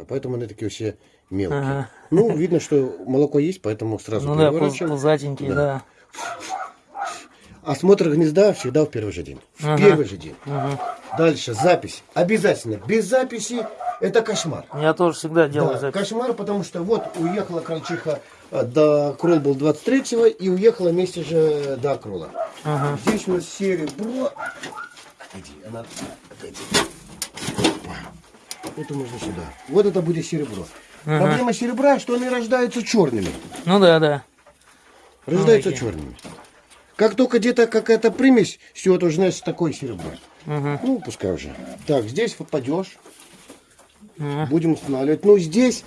просто. Поэтому они такие все мелкие. Ага. Ну, видно, что молоко есть, поэтому сразу Ну да, переворачиваем. пузатенький, Да. да. Осмотр гнезда всегда в первый же день. В Ага. первый же день. Мгм. Дальше запись. Обязательно. Без записи это кошмар. Я тоже всегда делаю Да, запись. кошмар, потому что вот уехала крольчиха э, до крол был 23-го и уехала вместе же до крола. Ага. Здесь у нас серебро. Иди, она отойди. Это можно сюда. Вот это будет серебро. Ага. Проблема серебра, что они рождаются черными. Ну да, да. Рождаются Ой. черными. Как только где-то какая-то примесь, все, это уже значит такое серебро. Мгм. Ну, пускай уже. Так, здесь попадешь. Мгм. Будем устанавливать. Ну, здесь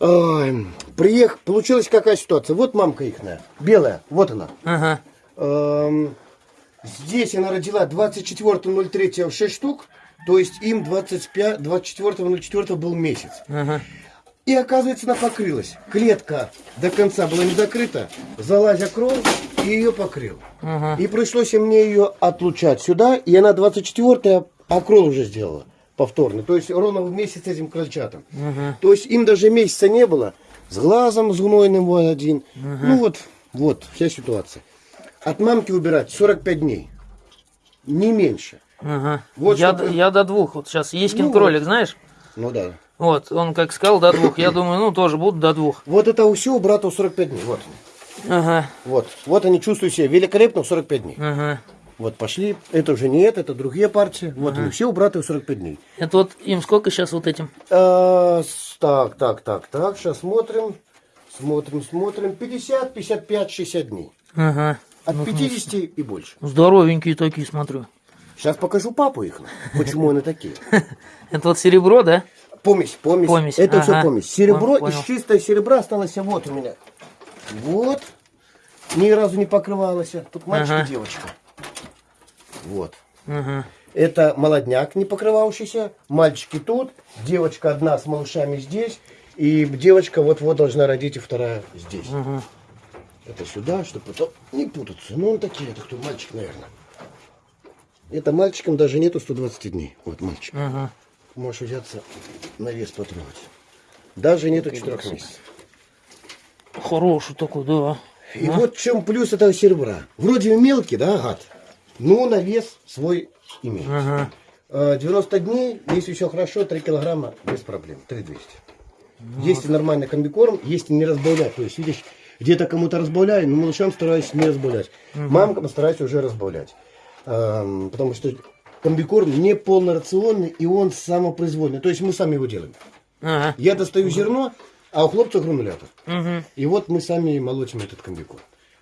ой, приех... получилась какая ситуация. Вот мамка ихная, белая, вот она. Ага. Эм, здесь она родила 24.03 6 штук, то есть им 25, 24.04 был месяц. Ага. И оказывается, она покрылась. Клетка до конца была не закрыта, залазя кровь, и ее покрыл. Ага. И пришлось мне ее отлучать сюда, и она 24-я окрол уже сделала повторный. То есть ровно в месяц этим крольчатам. Ага. То есть им даже месяца не было. С глазом, с гнойным вот один. Ну вот, вот, вся ситуация. От мамки убирать 45 дней. Не меньше. Ага. Вот я, чтоб- д- я до двух. Вот сейчас Еськин Ну кролик, знаешь? Ну да. Вот, он как сказал до двух. Я думаю, ну тоже буду до двух. Вот это у всего брата 45 дней. Вот. Ага. Вот. Вот они чувствуют себя великолепно в 45 дней. Ага. Вот пошли. Это уже не это, это другие партии. Вот они все у брата в 45 дней. Это вот им сколько сейчас вот этим? А, так, так, так, так. Сейчас смотрим. Смотрим, смотрим. 50, 55, 60 дней. Ага. От 50 и больше. Здоровенькие такие, смотрю. Сейчас покажу папу их. Почему они такие. Это вот серебро, да? Помесь, помесь. Помесь, Это ага. все помесь. Серебро Понял. из чистого серебра осталось вот у меня. Вот. Ни разу не покрывалось. Тут мальчик Ага. и девочка. Вот. Ага. Это молодняк не покрывающийся. Мальчики тут. Девочка одна с малышами здесь. И девочка вот-вот должна родить, и вторая здесь. Ага. Это сюда, чтобы потом не путаться. Ну, он такие, это кто мальчик, наверное. Это мальчикам даже нету 120 дней. Вот мальчик. Ага. Можешь взяться на вес потрогать. Даже нету 4 месяцев. Хороший такой, да. И вот в чем плюс этого серебра. Вроде мелкий, да, гад? Но на вес свой имеет. Ага. Э, 90 дней, если все хорошо, 3 килограмма без проблем. 3200. Если нормальный комбикорм, если не разбавлять. То есть, видишь, где-то кому-то разбавляю, но малышам стараюсь не разбавлять. Мамкам стараюсь уже разбавлять. Эм, потому что комбикорм не полнорационный, и он самопроизвольный. То есть мы сами его делаем. Ага. Я достаю зерно, а у хлопцев гранулятор. Угу. И вот мы сами молотим этот комбикорм.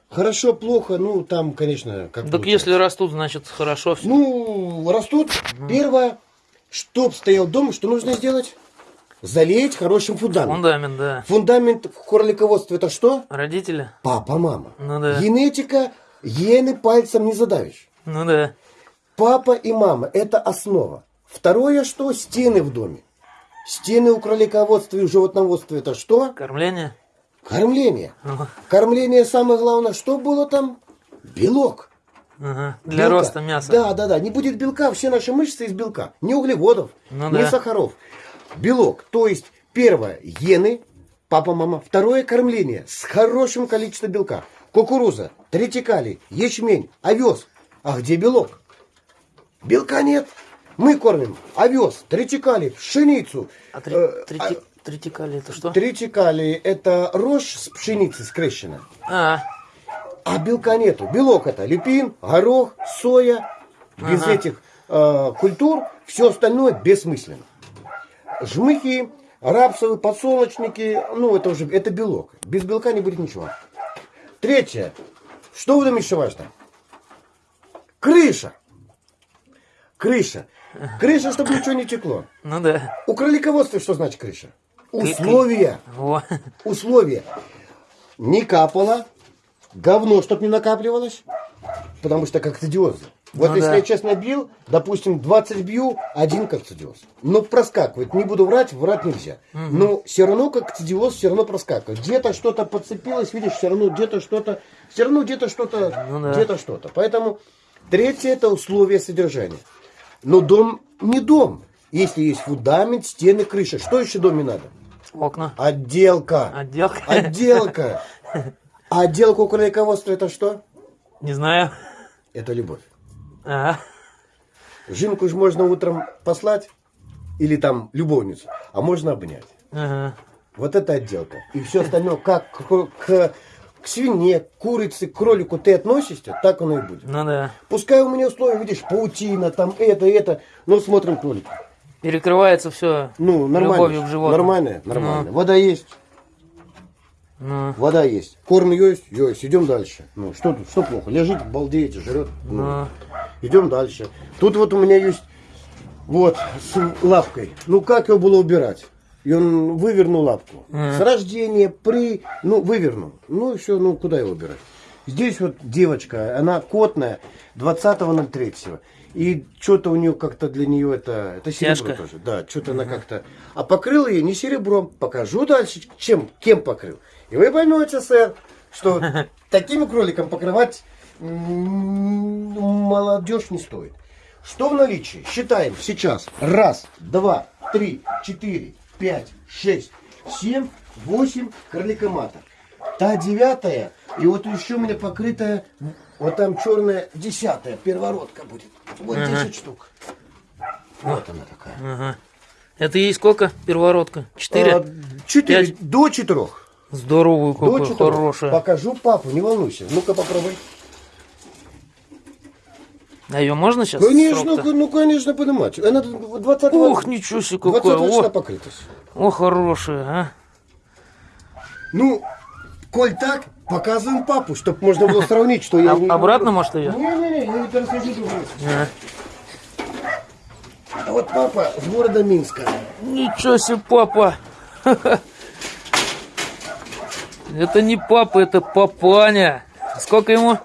Хорошо, плохо, ну там, конечно, как Так получается. если растут, значит хорошо все. Ну, растут. Первое, чтоб стоял дом, что нужно сделать? Залить хорошим фундаментом. Фундамент, да. Фундамент в хорлиководстве это что? Родители? Папа, мама. Ну да. Генетика, гены пальцем не задавишь. Ну да. Папа и мама – это основа. Второе, что? Стены в доме. Стены у кролиководства и у животноводства – это что? Кормление? Кормление. Ага. Кормление самое главное, что было там? Белок. Ага. Для Белка. роста мяса. Да, да, да. Не будет белка, все наши мышцы из белка. Не углеводов, Ну не да. сахаров. Белок. То есть, первое, гены, папа, мама. Второе, кормление с хорошим количеством белка. Кукуруза, третикалий, ячмень, овес. А где белок? Белка нет. Мы кормим овес, третикалий, пшеницу. А три, Э, трети- третикалий это что? Тритикалий – это рожь с пшеницы скрещена. А, А белка нету. Белок это люпин, горох, соя. Без Ага. этих э, культур все остальное бессмысленно. Жмыхи, рапсовые, подсолнечники, ну это уже это белок. Без белка не будет ничего. Третье. Что в доме еще важно? Крыша. Крыша. Крыша, чтобы ничего не текло. ну да. У кролиководства что значит крыша? Условия. Во. Условия. Не капало, говно, чтобы не накапливалось, потому что кокцидиозы. Вот Ну если да. я честно бил, допустим, 20 бью, один кокцидиоз. Но проскакивает. Не буду врать, врать нельзя. Но все равно кокцидиоз все равно проскакивает. Где-то что-то подцепилось, видишь, все равно где-то что-то, все равно где-то что-то, Ну да. где-то что-то. Поэтому третье это условия содержания. Но дом не дом. Если есть фундамент, стены, крыша. Что еще в доме надо? Окна. Отделка. Отделка. Отделка. А отделка у кролиководства это что? Не знаю. Это любовь. Ага. Жинку же можно утром послать, или там любовницу, а можно обнять. Ага. Вот это отделка. И все остальное, как к, к- к свине, к курице, к кролику ты относишься, так оно и будет. Ну да. Пускай у меня условия, видишь, паутина, там это, это, но смотрим кролик. Перекрывается все. Ну, нормально. Любовью к животным. Нормально, нормально. Вода есть, Ну, вода есть. Корм есть, есть. Идем дальше. Ну, что тут, что плохо? Лежит, балдеете, жрет. Ну, ну. Идем дальше. Тут вот у меня есть вот с лапкой. Ну как его было убирать? И он вывернул лапку. С рождения, при, ну вывернул. Ну и все, ну куда его убирать? Здесь вот девочка, она котная, 20.03. И что-то у нее как-то для нее это, это серебро Тяжко. тоже. Да, что-то она как-то... А покрыл ее не серебром. Покажу дальше, чем, кем покрыл. И вы поймете, сэр, что такими кроликом покрывать молодежь не стоит. Что в наличии? Считаем сейчас. Раз, два, три, четыре, пять, шесть, семь, восемь кроликоматок. Та девятая, и вот еще у меня покрытая, вот там черная десятая, первородка будет. Вот 10 штук. Вот она такая. Ага. Это ей сколько? Первородка? Четыре? А, Четыре, Пять. до четырех. Здоровую До какую, хорошая. Покажу папу, не волнуйся. Ну-ка попробуй. А ее можно сейчас? Конечно, ну, конечно, поднимать. Она 20 Ух, ничего себе какое. 20 числа покрытость. о, хорошая, а. Ну, коль так, показываем папу, чтобы можно было сравнить, что я... А- обратно, может, ее? Не-не-не, я это расскажу другое. А. А вот папа с города Минска. Ничего себе, папа. Это не папа, это папаня. Сколько ему?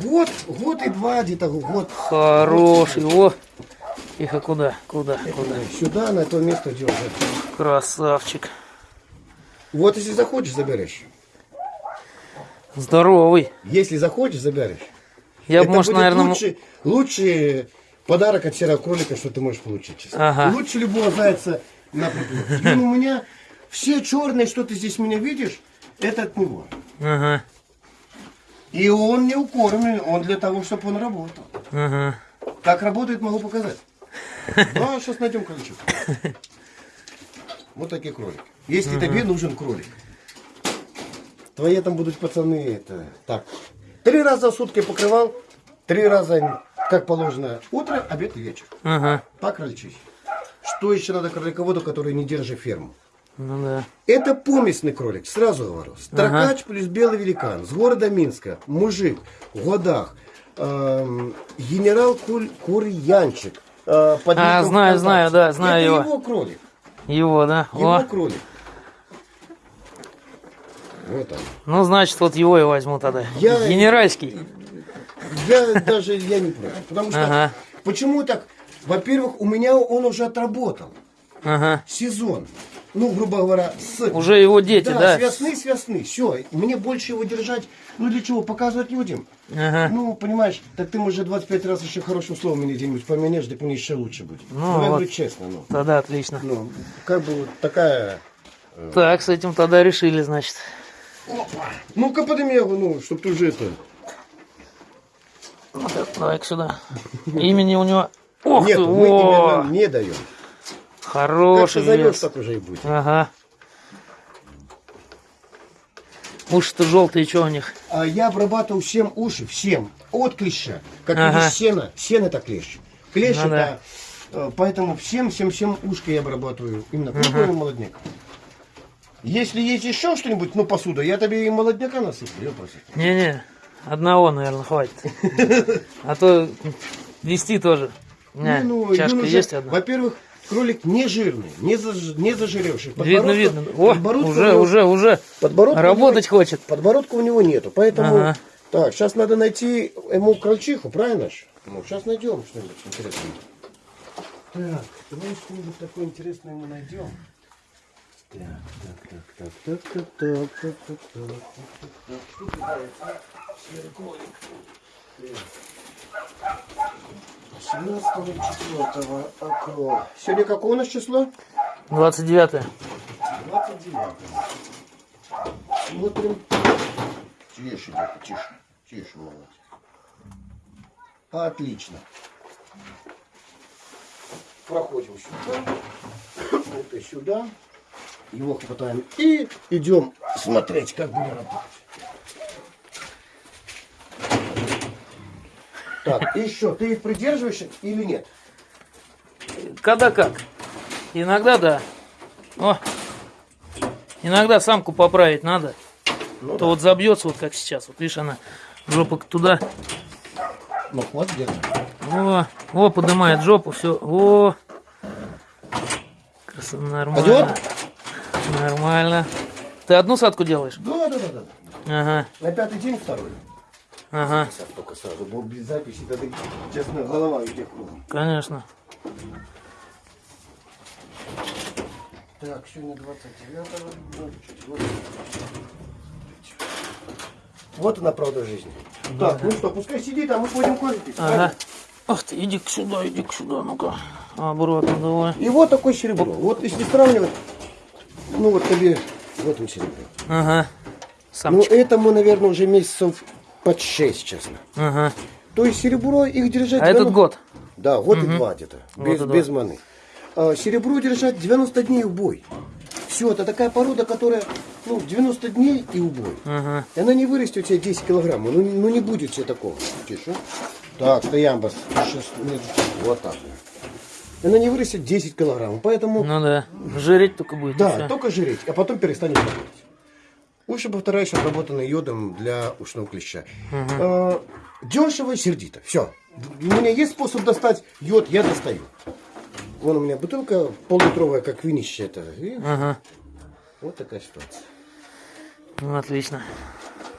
Год, год и два, где-то год. Хороший. О. Тихо, куда? Куда? Куда? Сюда, на то место держит. Красавчик. Вот если захочешь, заберешь. Здоровый. Если захочешь, заберешь. Я бы, может, наверное... лучший, лучший подарок от серого кролика, что ты можешь получить. честно. Ага. Лучше любого зайца на приплод. И у меня все черные, что ты здесь меня видишь, это от него. Ага. И он не укормлен, он для того, чтобы он работал. Ага. Как работает, могу показать. Ну, а сейчас найдем кроличок. Вот такие кролики. Если тебе нужен кролик. Твои там будут пацаны, это так. Три раза в сутки покрывал, три раза, как положено, утро, обед и вечер. Ага. Крольчихе. Что еще надо кролиководу, который не держит ферму? Ну да. Это помесный кролик, сразу говорю. Строкач плюс белый великан. С города Минска. Мужик. В годах. Эм, генерал Куль, Курьянчик. э, под А, знаю, знаю, да, знаю Это его. его кролик. Его, да? Его О. кролик. Вот он. Ну, значит, вот его и возьму тогда. Я- Генеральский. Я даже я не против. Потому что Ага. почему так? Во-первых, у меня он уже отработал Ага. сезон. Ну, грубо говоря, с Уже его дети, да, да? с весны, с весны. Все, мне больше его держать. Ну для чего? Показывать людям. Ага. Ну, понимаешь, так ты уже 25 раз еще хорошим словом мне где-нибудь поменяешь, так мне еще лучше будет. Ну, Ну, я вот. говорю честно, ну. Тогда отлично. Ну, как бы вот такая... Так, с этим тогда решили, значит. Ну-ка подними его, ну, чтоб ты уже это... Вот это, давай-ка сюда. Имени у него... Ох Нет, ты, мы о, именно не даем. Как хороший зовешь, вес. так уже и будет. Ага. Уши-то желтые, что у них? А я обрабатываю всем уши, всем, от клеща. Как Ага. видишь, сено, сено это клещ. Клещ Ну это... э, Поэтому всем, всем, всем ушки я обрабатываю. Именно крупный молодняк. Если есть еще что-нибудь, ну, посуда, я тебе и молодняка насыплю. Не-не, одного, наверное, хватит. А то вести тоже. У меня Не, ну, чашка есть одна. Во-первых, кролик не жирный, не, заж, не зажиревший. Видно, Подбородка- видно. О, подбородка у уже, него- уже, уже. подбородка Работать него- хочет. Подбородка у него нету, поэтому... Ага. Так, сейчас надо найти ему крольчиху, правильно ж? Ну, сейчас найдем что-нибудь интересное. Так, давай что-нибудь такое интересное ему найдем. Так, так, так, так, так, так, так, так, так, так, так. Что ты нравится? Серый кролик. Так. 17 четвертого окно. Сегодня какое у нас число? 29 29. Смотрим. Тише, детка, тише. Тише, молодец. Отлично. Проходим сюда. Это сюда. Его хватаем. И идем смотреть, как будем работать. Так, и что, ты их придерживаешь или нет? Когда как? Иногда да. О, иногда самку поправить надо. Ну, То вот забьется, вот как сейчас. Вот видишь, она жопу туда. Ну, хватит держать. О, о, поднимает жопу, все. О, красота, нормально. Пойдет? Нормально. Ты одну садку делаешь? Да, да, да, да. Ага, На пятый день второй. Ага, Сейчас только сразу, был без записи, тогда, честно, голова тебя кругом. конечно. Так, сегодня 29 ну, чуть вот. Вот она правда жизни. Так, ну что, пускай сидит, а мы пойдем кофе пить. Ага. Ах ты, иди сюда, иди сюда, ну-ка. Обратно давай. И вот такое серебро. Вот если сравнивать, ну вот тебе в этом серебро. Ага. Ну Самочка. этому, наверное, уже месяцев под 6, честно. Ага. То есть серебро их держать... А этот 90 год? Да, год и два где-то, без, два. без маны. А, серебро держать 90 дней убой. Все, это такая порода, которая, ну, 90 дней и убой. Ага. И она не вырастет у тебя 10 килограмм. Ну, ну не будет тебе такого. Тише. Так, стоям бас. Сейчас, нет, Вот так. Она не вырастет 10 килограмм. Поэтому, Ну да. Жиреть только будет. да, только жиреть, а потом перестанет работать. Уши, повторяешь, обработаны йодом для ушного клеща. Э, дешево и сердито. Все. У меня есть способ достать йод, я достаю. Вон у меня бутылка пол-литровая, как винище это. И Ага. вот такая ситуация. Ну, отлично.